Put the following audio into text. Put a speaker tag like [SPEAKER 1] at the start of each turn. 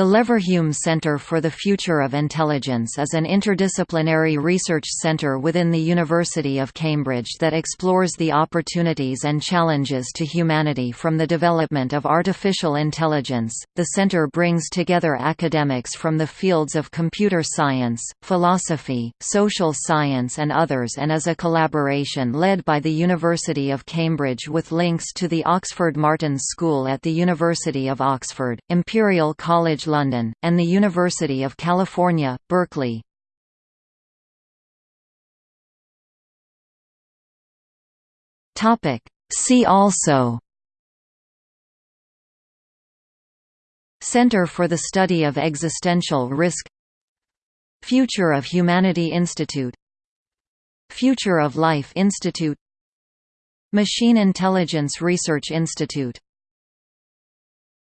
[SPEAKER 1] The Leverhulme Center for the Future of Intelligence is an interdisciplinary research center within the University of Cambridge that explores the opportunities and challenges to humanity from the development of artificial intelligence. The center brings together academics from the fields of computer science, philosophy, social science, and others, and is a collaboration led by the University of Cambridge with links to the Oxford Martin School at the University of Oxford, Imperial College London, and the University of California, Berkeley. See also. Center for the Study of Existential Risk. Future of Humanity Institute. Future of Life Institute. Machine Intelligence Research Institute